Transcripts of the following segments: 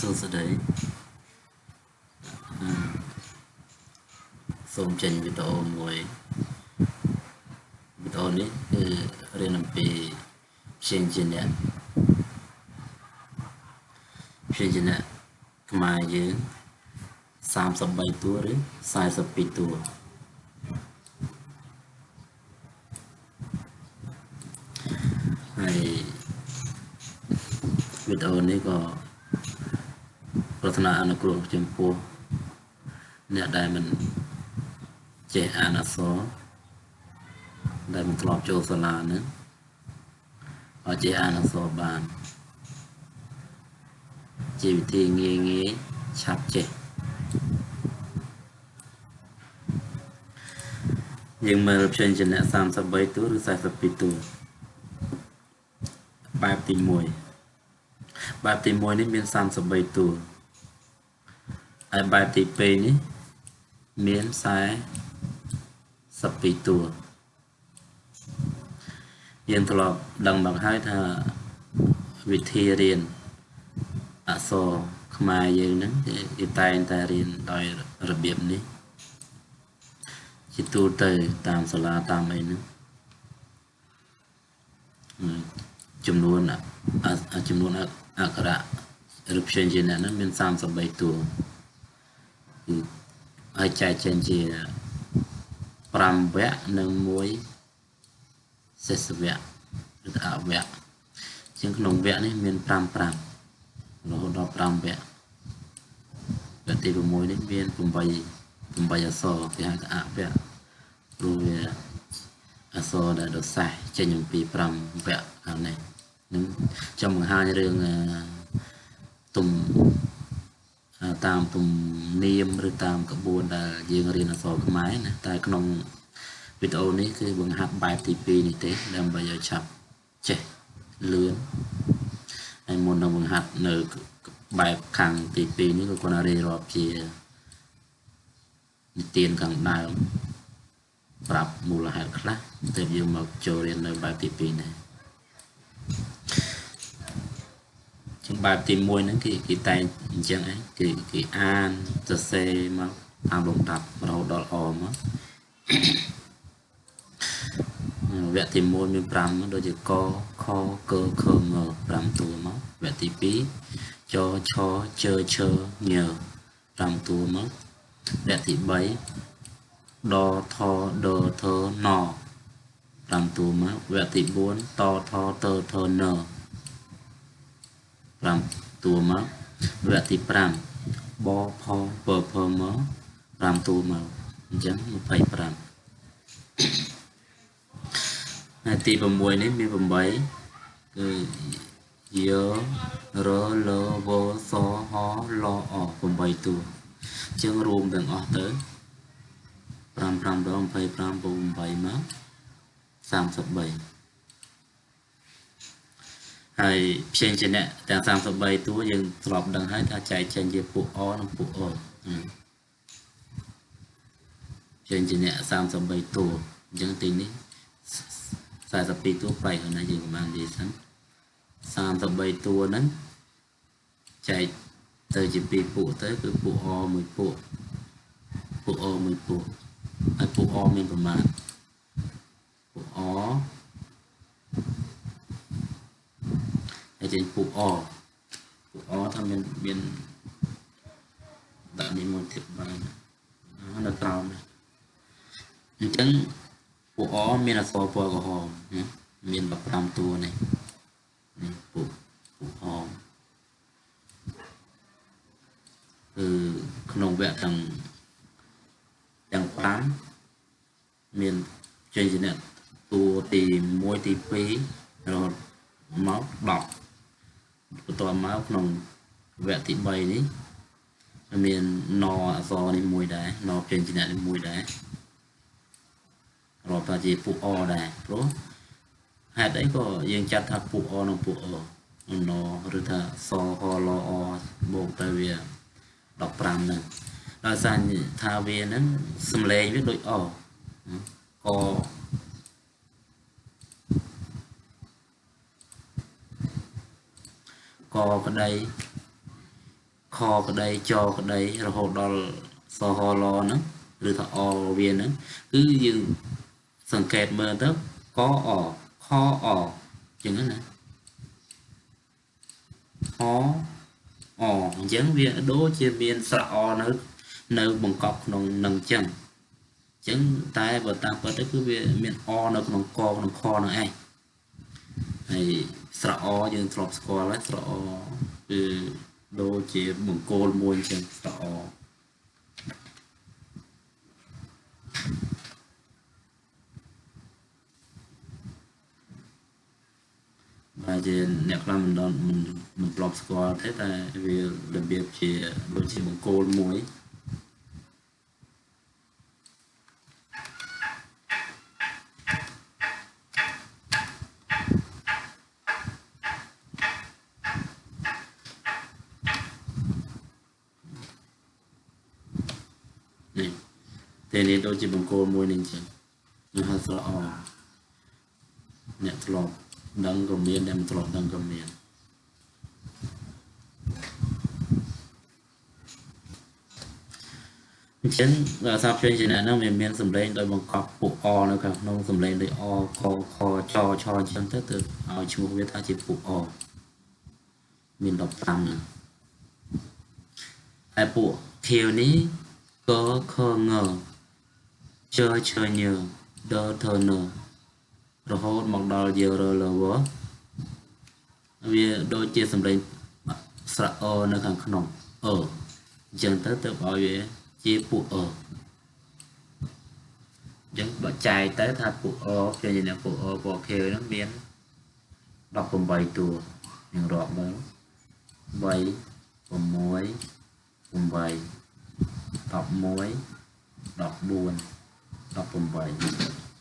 សួស្តីអឺសូមចេញវីដេអូមួយវីដេអូនេះគឺរៀនអំពីព្យាញ្ជនៈព្យាញ្ជនៈខ្មែរយើង33តួឬ42តួហើយវីដេអូនេះក៏ ប្រាថ្នាអនុគ្រោះចំពោះអ្នកដែលមិនចេះអានអក្សរដែលមិនធ្លាប់ចូលសាលានឹងឲ្យចេះអានអក្សរបានជាវិធីងាយងាយឆាប់ចេះយើងមើលព្យញ្ជនៈ33តួឬ42តួបែបទី1បែបទី1នេះមាន33តួ ហើយបែបទី2នេះមាន42តួយើងធ្លាប់ដឹងមកហើយថាវិធីរៀនអក្សរខ្មែរយើងហ្នឹងគេតែងតែរៀនដោយរបៀបនេះជាទូទៅតាមសាលាតាមអីហ្នឹងចំនួនចំនួនអក្សរឬព្យញ្ជនៈហ្នឹងមាន33តួគឺ ហើយចែកចេញជា5វគ្គនិង1សេសវគ្គឬអវគ្គជាងក្នុងវគ្គនេះមាន5 5រហូតដល់5វគ្គវគ្គទី6នេះមាន8 8អក្សរគេហៅថាអវគ្គព្រោះវាអក្សរដែលដសាសចេញអំពី5វគ្គខាងនេះនឹងចាំបង្ហាញរឿងទុំ តាមទំនៀមឬតាមក្បួនដែលយើងរៀនអក្សរខ្មែរណាតែក្នុងវីដេអូនេះគឺបង្ហាត់បែបទី2នេះទេដើម្បីឲ្យឆាប់ចេះលឿនហើយមុននឹងបង្ហាត់នៅបែបខាងទី2នេះក៏គាត់រៀបរាប់ជានិទានខាងដើមប្រាប់មូលហេតុខ្លះទើបយើងមកចូលរៀននៅបែបទី2នេះ ចឹងបែបទី1ហ្នឹងគេគេតែងអញ្ចឹងឯងគេគេអានសរសេរមកតាមលំដាប់រហូតដល់អមកវគ្គទី1មាន5ដូចជាកខកខង5តួមកវគ្គទី2ចឆជឈញ5តួមកវគ្គទី3ដថដធណ5តួមកវគ្គទី4តថតធន 5តួមកវគ្គទី5បផពភមក5តួមកអញ្ចឹង25ហើយទី6នេះមាន8គឺយោរលវសហលអ8តួអញ្ចឹងរួមទាំងអស់ទៅ5 5ដង25 8មក33 ហើយផ្សេងជាអ្នកទាំង33តួយើងធ្លាប់ដឹងហើយថាចែកចេញជាពួកអនិងពួកអផ្សេងជាអ្នក33តួអញ្ចឹងទីនេះ42តួបែកហើយណាយើងប្រហែលនិយាយសិន33តួហ្នឹងចែកទៅជាពីរពួកទៅគឺពួកអមួយពួកពួកអមួយពួកហើយពួកអមានប្រមាណពួកអ ហើយចេញពូអពូអថាមានមានដាក់នេះមួយទៀតបាននៅក្រោមអញ្ចឹងពូអមានអក្សរពណ៌ក្រហមមាន15តួនេះនេះពូពូអគឺក្នុងវគ្គទាំងទាំង5មានចេញជាអ្នកតួទី1ទី2រហូតមក10 បន្តមកក្នុងវគ្គទី3នេះមានណអក្សរនេះមួយដែរណពេញជានេះមួយដែររាប់ថាជាពួកអដែរព្រោះហេតុអីក៏យើងចាត់ថាពួកអនិងពួកអណឬថាសហលអបូកទៅវា15ហ្នឹងដោយសារថាវាហ្នឹងសំឡេងវាដូចអក កក្តីខក្តីចក្តីរហូតដល់សហលហ្នឹងឬថាអវាហ្នឹងគឺយើងសង្កេតមើលទៅកអខអចឹងណាអអអញ្ចឹងវាដូចជាមានស្រៈអនៅនៅបង្កប់ក្នុងនឹងអញ្ចឹងអញ្ចឹងតែបើតាមពិតទៅគឺវាមានអនៅក្នុងកក្នុងខនឹងឯង ហើយស្រៈអយើងធ្លាប់ស្គាល់ហើយស្រៈអគឺដូចជាបង្គោលមួយអញ្ចឹងស្រៈអបាទជាអ្នកខ្លះមិនដល់មិនមិនធ្លាប់ស្គាល់ទេតែវារបៀបជាដូចជាបង្គោលមួយនេះ តែនេះដូចជាបង្គោលមួយនេះអញ្ចឹងវាហៅស្រអអ្នកធ្លាប់ដឹងក៏មានដែលមិនធ្លាប់ដឹងក៏មានអញ្ចឹងសាប់ជ័យជាអ្នកហ្នឹងវាមានសម្លេងដោយបង្កប់ពួកអនៅខាងក្នុងសម្លេងដោយអកខចឆអញ្ចឹងទៅទៅឲ្យឈ្មោះវាថាជាពួកអមាន15ហ្នឹងហើយពួកខៀវនេះកខង ជើឈើញើដធនរហូតមកដល់យើរលវវាដូចជាសម្លេងស្រៈអនៅខាងក្នុងអអញ្ចឹងទៅទៅឲ្យវាជាពួកអអញ្ចឹងបើចែកទៅថាពួកអជាអ្នកពួកអពួក K ហ្នឹងមាន18តួយើងរាប់មើល3 6 8 11 14 18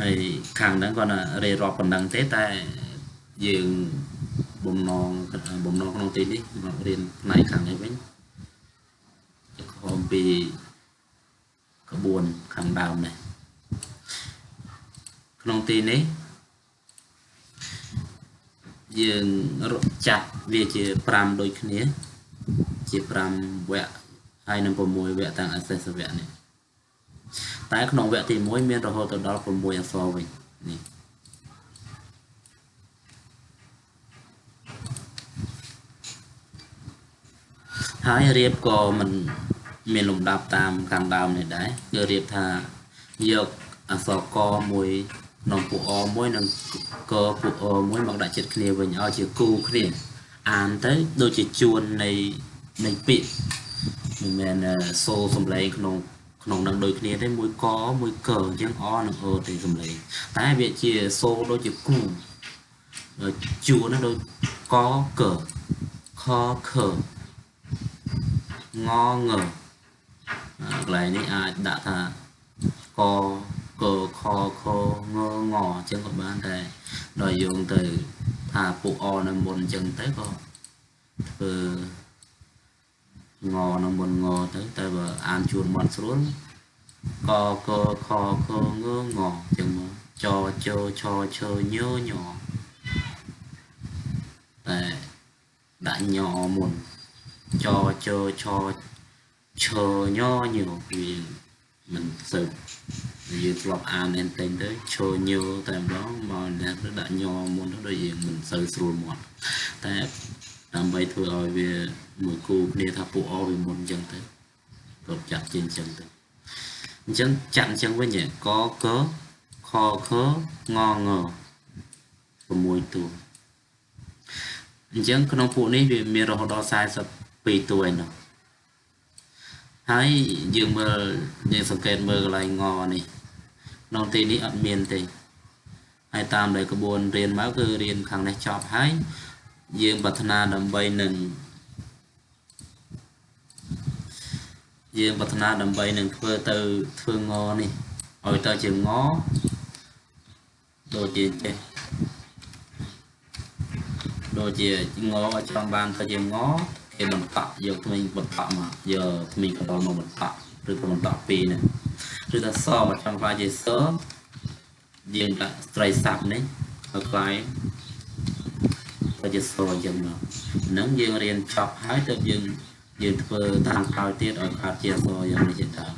ហើយខាងហ្នឹងគាត់រៀបរាប់ប៉ុណ្ណឹងទេតែយើងបំណងបំណងក្នុងទីនេះមករៀនផ្នែកខាងនេះវិញខំពីក្បួនខាងដើមនេះក្នុងទីនេះយើងចាត់វាជា5ដូចគ្នាជា5វគ្គ ហើយនឹង6វគ្គទាំងអសេសវគ្គនេះតែក្នុងវគ្គទី1មានរហូតទៅដល់6អក្សរវិញនេះហើយរៀបក៏មិនមានលំដាប់តាមខាងដើមនេះដែរគឺរៀបថាយកអក្សរកមួយក្នុងពួកអមួយនិងកពួកអមួយមកដាក់ចិត្តគ្នាវិញឲ្យជាគូគ្នាអានទៅដូចជាជួននៃនៃពាក្យ មិនមែនសូរសំឡេងក្នុងក្នុងនឹងដូចគ្នាទេមួយកមួយកអញ្ចឹងអនិងអទេសំឡេងតែវាជាសូរដូចជាគូជួនដូចកកខខងងកន្លែងនេះអាចដាក់ថាកកខខងងអញ្ចឹងក៏បានតែដល់យោងទៅថាពួកអនៅមុនអញ្ចឹងទៅក៏ធ្វើ ងនៅមុនងទៅតែបើអានជួនមាត់ស្រួលកកខខងងចឹងមកចជឆឈញញតែដាក់ញមុនចជឆឈញញវាមិនសូវយើងធ្លាប់អានមែនទែនទៅឈញតែម្ដងមកអ្នកដាក់ញមុនទៅដូចយើងមិនសូវស្រួលមាត់តែដើម្បីធ្វើឲ្យវា មួយគូគ្នាថាពួកអវាមុនអញ្ចឹងទៅគាត់ចាក់ជាអញ្ចឹងទៅអញ្ចឹងចាក់អញ្ចឹងវិញកកខខងង6តួអញ្ចឹងក្នុងពួកនេះវាមានរហូតដល់42តួឯណោះហើយយើងមើលយើងសង្កេតមើលកន្លែងងនេះក្នុងទីនេះអត់មានទេហើយតាមដែលក្បួនរៀនមកគឺរៀនខាងនេះចប់ហើយយើងប្រាថ្នាដើម្បីនឹង យើងប្រាថ្នាដើម្បីនឹងធ្វើទៅធ្វើងនេះឲ្យទៅជាងដូចជាចេះដូចជាងចង់បានទៅជាងគេបន្តយកថ្មីបន្តមកយកថ្មីកណ្ដុរមកបន្តឬក៏បន្តពីរនេះឬថាសមកចង់ខ្លាចជាសយើងដាក់ស្ត្រីសាប់នេះឲ្យខ្លាយក៏ជាសូអញ្ចឹងមកហ្នឹងយើងរៀនចប់ហើយទៅយើង យើងធ្វើតាមក្រោយទៀតឲ្យកើតជាអសរយ៉ាងនេះជាដើម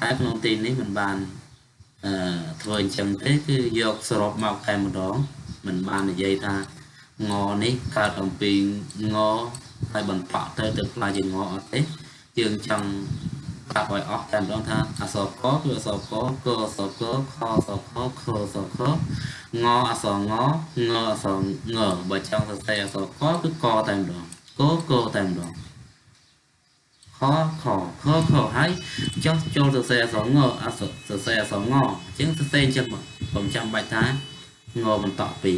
តែក្នុងទីនេះមិនបានអឺធ្វើអញ្ចឹងទេគឺយកសរុបមកតែម្ដងមិនបាននិយាយថាងនេះកើតអំពីងហើយបន្តទៅទៅផ្លាយជាងអត់ទេយើងចង់ប្រាប់ឲ្យអស់តែម្ដងថាអសរកគឺអសរកកអសរកខអសរខខអសរខងអសរងងអសរងបើចង់សរសេរអសរកគឺកតែម្ដងកកតែម្ដង ខខខខហើយចុះចូលសរសេរអសងអសសរសេរអសងអញ្ចឹងសរសេរអញ្ចឹងកុំចាំបាច់ថាងបន្តពី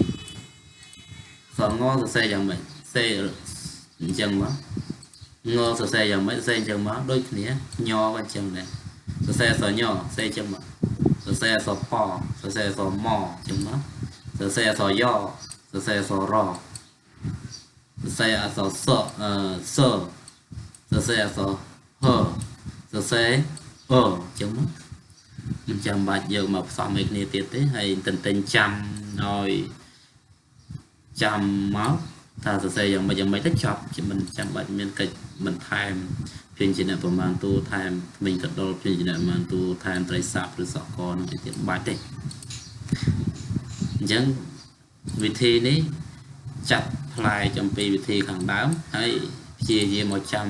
សងសរសេរយ៉ាងម៉េចសេអញ្ចឹងមកងសរសេរយ៉ាងម៉េចសរសេរអញ្ចឹងមកដូចគ្នាញក៏អញ្ចឹងដែរសរសេរសញសរសេរអញ្ចឹងមកសរសេរសពសរសេរសមអញ្ចឹងមកសរសេរសយសរសេរសរសរសេរអសសអឺស សរសេរអសហសរសេរអអញ្ចឹងមកមិនចាំបាច់យកមកផ្សំឲ្យគ្នាទៀតទេហើយទន្ទិញចាំឲ្យចាំមកថាសរសេរយ៉ាងម៉េចយ៉ាងម៉េចទៅចប់ជាមិនចាំបាច់មានកិច្ចមិនថែមព្យញ្ជនៈប្រមាណតួថែមមិញកដុលព្យញ្ជនៈប្រមាណតួថែមត្រីសាប់ឬសកលនឹងទៀតបាច់ទេអញ្ចឹងវិធីនេះចាត់ផ្លែចំពីវិធីខាងដើមហើយព្យាយាមមកចាំ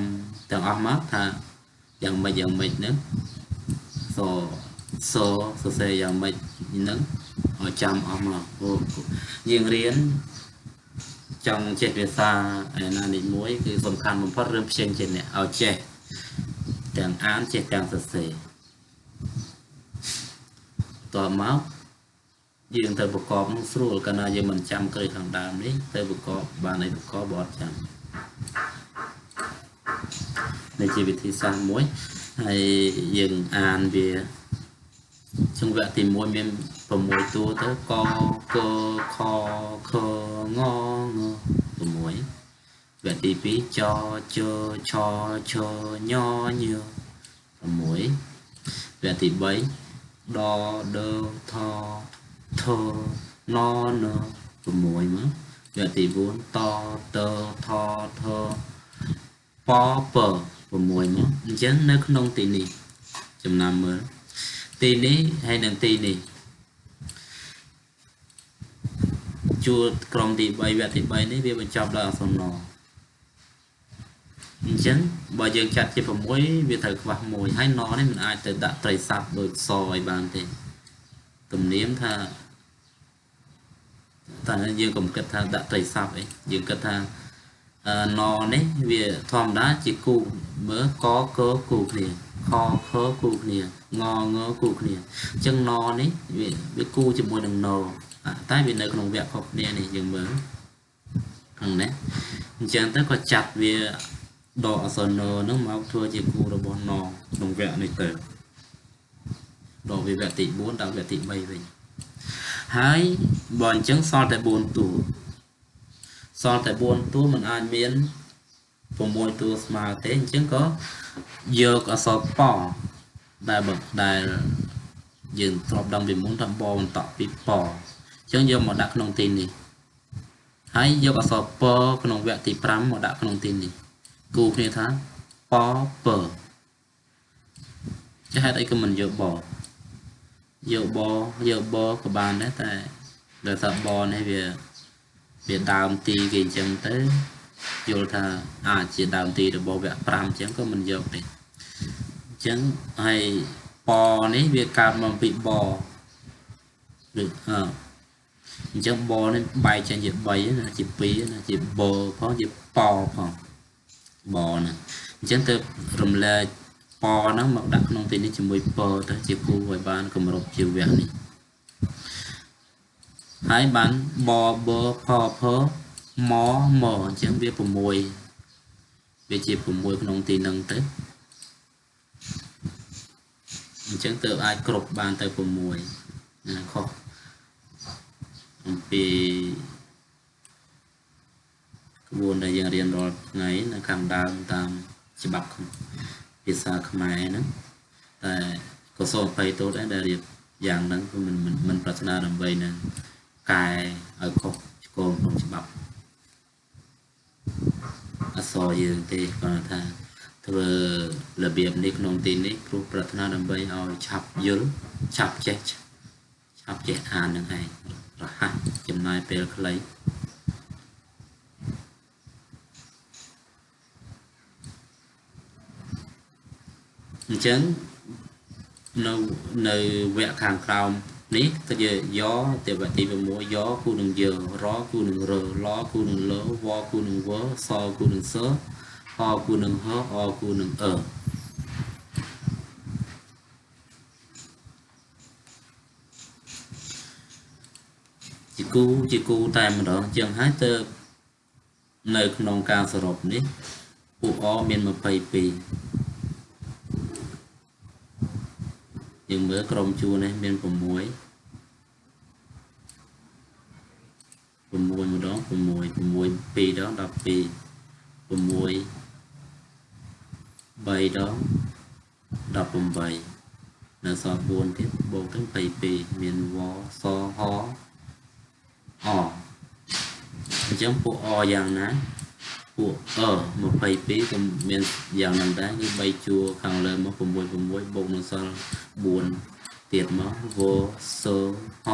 ទាំងអស់មកថាយ៉ាងម៉េចយ៉ាងម៉េចហ្នឹងសសសរសេរយ៉ាងម៉េចហ្នឹងឲ្យចាំអស់មកយើងរៀនចង់ចេះភាសាឯណានេះមួយគឺសំខាន់បំផុតរឿងផ្សេងជាអ្នកឲ្យចេះទាំងអានចេះទាំងសរសេរតមកយើងទៅប្រកបនឹងស្រួលកាលណាយើងមិនចាំក្រឹយខាងដើមនេះទៅប្រកបបានឲ្យប្រកបបត់ចាំ នេះជាវិធីសាស្ត្រមួយហើយយើងអានវាចង្វាក់ទី1មាន6តួទៅកកខខងង6វគ្គទី2ចជឆឆញញ6វគ្គទី3ដដថថណន6មកវគ្គទី4តតថថពព 6មកអញ្ចឹងនៅក្នុងទីនេះចំណាំមើលទីនេះហើយនិងទីនេះជួរក្រុមទី3វគ្គទី3នេះវាបញ្ចប់ដោយអសនអញ្ចឹងបើយើងចាត់ជា6វាត្រូវខ្វះ1ហើយណនេះมันអាចទៅដាក់ត្រីស័ព្ទដូចសឲ្យបានទេទំនៀមថាតែយើងកុំគិតថាដាក់ត្រីស័ព្ទអីយើងគិតថា ណនេះវាធម្មតាជាគូមើលកកគូគ្នាខខគូគ្នាងងគូគ្នាអញ្ចឹងណនេះវាវាគូជាមួយនឹងណតែវានៅក្នុងវគ្គខុសគ្នានេះយើងមើលខាងនេះអញ្ចឹងទៅក៏ចាត់វាដកអសននឹងមកធ្វើជាគូរបស់ណក្នុងវគ្គនេះទៅដល់វាវគ្គទី4ដល់វគ្គទី3វិញហើយបើអញ្ចឹងសល់តែ4តួ សល់តែ4តួมันអាចមាន6តួស្មើទេអញ្ចឹងក៏យកអក្សរប៉ដែលដែលយើងធ្លាប់ដឹងពីមុនថាបបន្តពីប៉អញ្ចឹងយកមកដាក់ក្នុងទីនេះហើយយកអក្សរពក្នុងវគ្គទី5មកដាក់ក្នុងទីនេះគូគ្នាថាពពចាហេតុអីក៏មិនយកបយកបយកបក៏បានដែរតែដោយសារបនេះវា វាដើមទីគេអញ្ចឹងទៅយល់ថាអាចជាដើមទីរបស់វគ្គ5អញ្ចឹងក៏មិនយកទេអញ្ចឹងហើយបនេះវាកើតមកពីបឬអឺអញ្ចឹងបនេះបែកចេញជា3ណាជា2ណាជាបផងជាបផងបណាអញ្ចឹងទៅរំលែកពហ្នឹងមកដាក់ក្នុងទីនេះជាមួយពទៅជាគូឲ្យបានគម្រប់ជីវៈនេះ ហើយបានបបផផមមអញ្ចឹងវា6វាជា6ក្នុងទីនឹងទៅអញ្ចឹងទៅអាចគ្រប់បានទៅ6ណាខុសអំពីក្បួនដែលយើងរៀនរាល់ថ្ងៃនៅខាងដើមតាមច្បាប់ភាសាខ្មែរហ្នឹងតែក៏សូមអភ័យទោសដែរដែលរៀបយ៉ាងហ្នឹងគឺមិនមិនប្រាថ្នាដើម្បីនឹង កែឲ្យខុសឆ្គងក្នុងច្បាប់អក្សរយើងទេគាត់ថាធ្វើរបៀបនេះក្នុងទីនេះគ្រូប្រាថ្នាដើម្បីឲ្យឆាប់យល់ឆាប់ចេះឆាប់ចេះអាននឹងឯងរហ័សចំណាយពេលខ្លីអញ្ចឹងនៅនៅវគ្គខាងក្រោម នេះទៅយោទេវទី6យោគូនឹងយើរគូនឹងរលគូនឹងលវគូនឹងវសគូនឹងសហគូនឹងហអគូនឹងអជាគូជាគូតែម្ដងជាងហើយទៅនៅក្នុងការសរុបនេះពួកអមាន22យើងមើលក្រុមជួរនេះមាន6 6ម្ដង6 6 2ដង12 6 3ដង18នៅសល់4ទៀតបូកទៅ22មានវសហអអញ្ចឹងពួកអយ៉ាងណាពួកអ22ក៏មានយ៉ាងហ្នឹងដែរគឺ3ជួរខាងលើមក6 6បូកនឹងសល់4ទៀតមកវសហ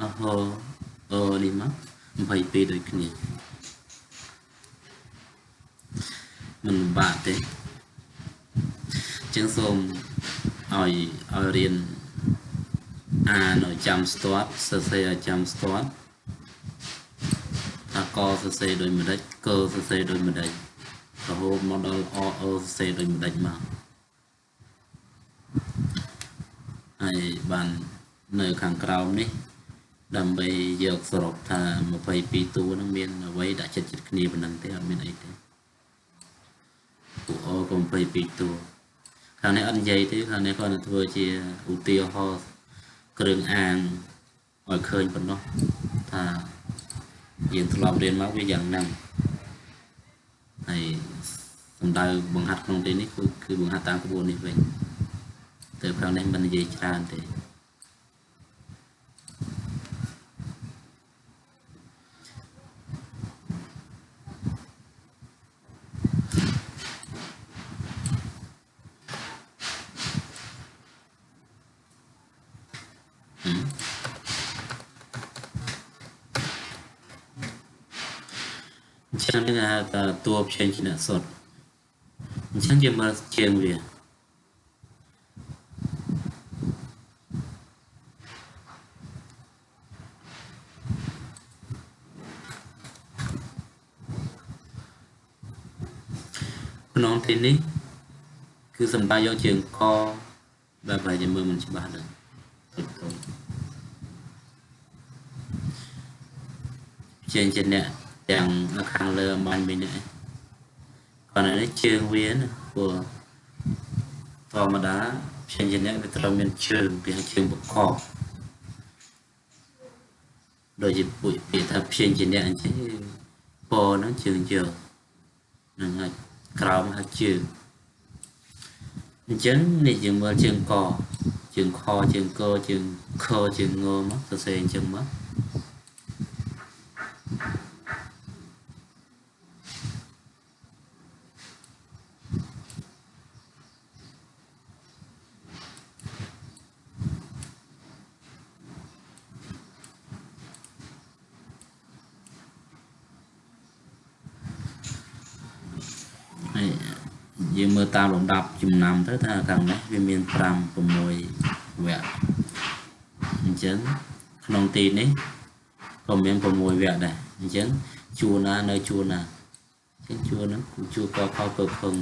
អហ អនេះមក22ដូចគ្នាមិនបាក់ទេចឹងសូមឲ្យឲ្យរៀនអានឲ្យចាំស្ទាត់សរសេរឲ្យចាំស្ទាត់ថាកសរសេរដូចម្ដេចកសរសេរដូចម្ដេចរហូតមកដល់អអសរសេរដូចម្ដេចមកហើយបាននៅខាងក្រោមនេះ ដើម្បីយកសរុបថា22តួនឹងមានអ្វីដាក់ចិត្តចិត្តគ្នាប៉ុណ្ណឹងទេអត់មានអីទេពួកអក៏22តួខាងនេះអត់និយាយទេខាងនេះគាត់នឹងធ្វើជាឧទាហរណ៍គ្រឿងអាងឲ្យឃើញប៉ុណ្ណោះថាយើងធ្លាប់រៀនមកវាយ៉ាងហ្នឹងហើយសំដៅបង្ហាត់ក្នុងទីនេះគឺគឺបង្ហាត់តាមក្បួននេះវិញទៅខាងនេះមិននិយាយច្រើនទេ អញ្ចឹងគេហៅថាតួផ្សេងជាអ្នកសុទ្ធអញ្ចឹងយើងមើលជាងវាក្នុងទីនេះគឺសំដៅយកជើងកបែបប្រហែលជាមើលមិនច្បាស់ដែរតិចតួចជាងជាអ្នក ទាំងនៅខាងលើអំបញ្ញវិញនេះគាត់នេះជើងវាណាព្រោះធម្មតាជាងជាអ្នកវាត្រូវមានជើងពីជើងបកកដូចជាពុយពាក្យថាព្យាជាអ្នកអញ្ចឹងពហ្នឹងជើងជើងហ្នឹងហើយក្រោមហើយជើងអញ្ចឹងនេះយើងមើលជើងកជើងខជើងកជើងខជើងងមកសរសេរអញ្ចឹងមកយើងមើល តាមលំដាប់ចំណាំទៅថាខាងនេះវាមាន5 6វគ្គអញ្ចឹងក្នុងទីនេះក៏មាន6វគ្គដែរអញ្ចឹងជួរណានៅជួរណាអញ្ចឹងជួរហ្នឹងគូជួរកខពើភឹង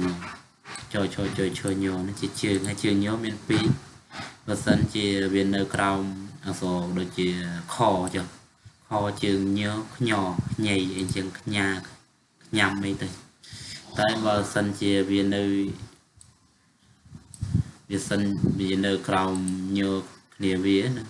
ចយចយចយឈើញនេះជាជើងហើយជើងញមាន2បើសិនជាវានៅក្រោមអក្សរដូចជាខចុះខជើងញខ្ញខ្ញីអីចឹងខ្ញាខ្ញាំអីទៅតែបើសិនជាវានៅ វាសិនវានៅក្រោមញើគ្នាវាណា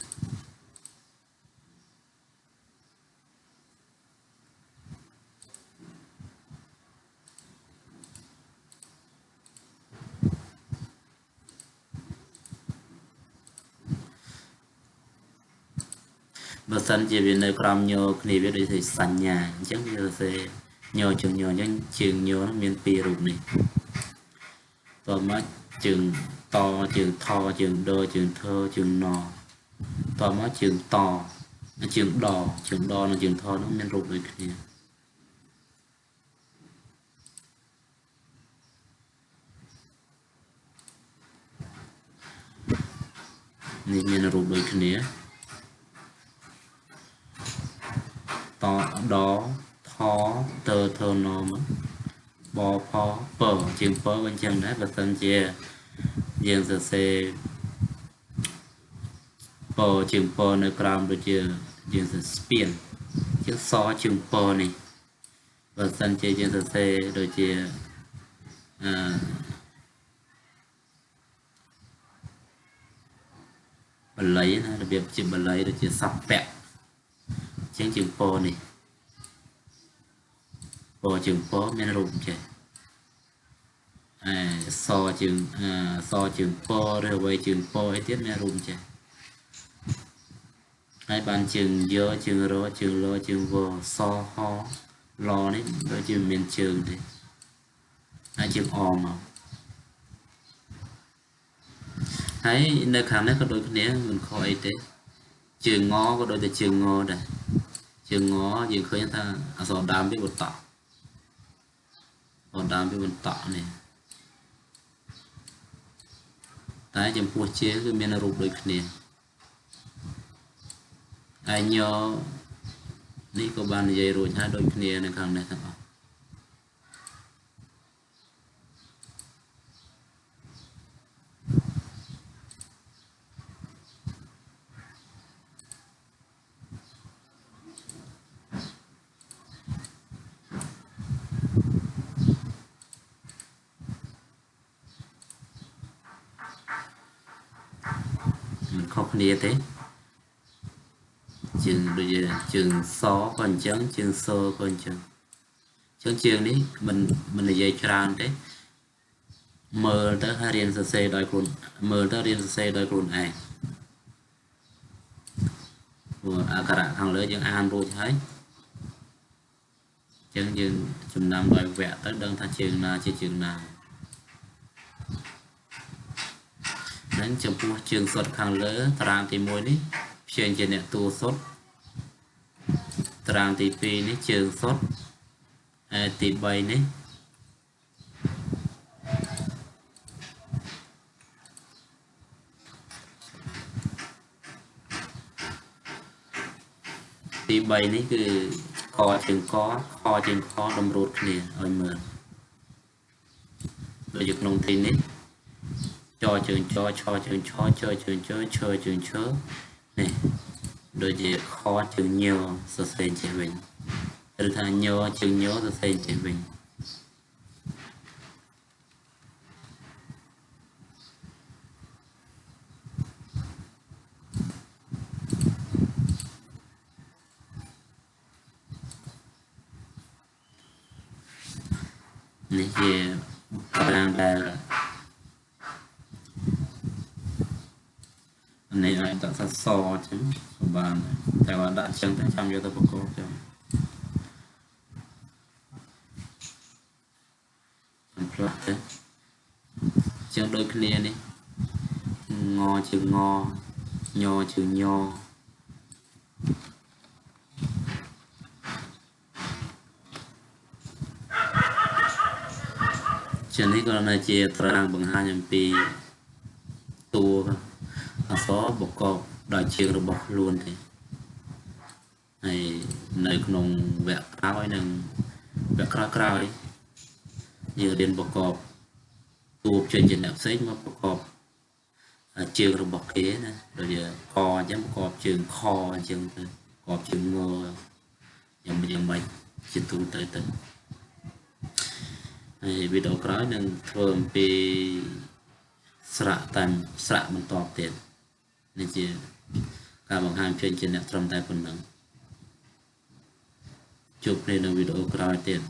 បើសិនជាវានៅក្រោមញោគ្នាវាដូចជាសញ្ញាអញ្ចឹងវាសរសេរញជើងញអញ្ចឹងជើងញមានពីររូបនេះតមកជើង តជើងថជើងដជើងធជើងណតមកជើងតជើងដជើងដនិងជើងថនោះមានរូបដូចគ្នានេះមានរូបដូចគ្នាតដថតធនមបផពជាងពវិញចឹងដែរបើសិនជា យើងសរសេរពជាងពនៅក្រោមដូចជាយើងសរស្ពានជាងសជាងពនេះបើសិនជាយើងសរសេរដូចជាអឺបល័យណារបៀបជាបល័យដូចជាសពៈជាងជាងពនេះពជាងពមានរូបចេះ អែសជាងសជាងពឬអ្វីជាងពអីទៀតមានរូបចេះហើយបានជើងយោជើងរជើងលជើងវសហលនេះដូចជាមានជើងទេហើយជើងអមមកហើយនៅខាងនេះក៏ដូចគ្នាមិនខុសអីទេជើងងក៏ដូចតែជើងងដែរជើងងយើងឃើញថាអក្សរដើមវាបន្តបន្តដើមវាបន្តនេះ តែចំពោះជាគឺមានរូបដូចគ្នាហើយញនេះក៏បាននិយាយរួចហើយដូចគ្នានៅខាងនេះទាំងអស់ខុសគ្នា ទេជើងដូចជាជើងសក៏អញ្ចឹងជើងសក៏អញ្ចឹងជើងជើងនេះមិនមិននិយាយច្រើនទេមើលទៅហើយរៀនសរសេរដោយខ្លួនមើលទៅរៀនសរសេរដោយខ្លួនឯងព្រោះអក្សរខាងលើយើងអានរួចហើយអញ្ចឹងយើងចំណាំដោយវគ្គទៅដឹងថាជើងណាជាជើងណាហ្នឹងចំពោះជើងសុតខាងលើតារាងទី1នេះព្យញ្ជនៈតួសុតតារាងទី2នេះជើងសុតហើយទី3នេះទី3នេះគឺកជើងកខជើងខតម្រួតគ្នាឲ្យមើលដូចនៅក្នុងទីនេះ ចជើងចឆជើងឆជជើងជឈជើងឈនេះដូចជាខជើងញសរសេរចេះវិញឬថាញជើងញសរសេរចេះវិញនេះជាកម្លាំងដែលនេះអាចដាក់ សាសអញ្ចឹងក៏បានតែបើដាក់អញ្ចឹងទៅចាំយកទៅបកកចឹងសំផ្លាស់ទៅចឹងដូចគ្នានេះងជើងងញជើងញចឹងនេះក៏នៅជាត្រាងបង្ហាញអំពីតួអសរបកប ដោយជើងរបស់ខ្លួនទេហើយនៅក្នុងវគ្គក្រោយនិងវគ្គក្រោយក្រោយយើងរៀនប្រកបតួចេញជាអ្នកផ្សេងមកប្រកបជើងរបស់គេណាដូចជាកអញ្ចឹងប្រកបជើងខអញ្ចឹងទៅប្រកបជើងងយ៉ាងយ៉ាងម៉េចជាទូទៅទៅហើយវីដេអូក្រោយនឹងធ្វើអំពីស្រៈតាមស្រៈបន្តទៀតនេះជា ការបង្ហាញផ្សេងជាអ្នកត្រឹមតែប៉ុណ្ណឹងជួបគ្នានៅវីដេអូក្រោយទៀត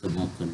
សូមអរគុណ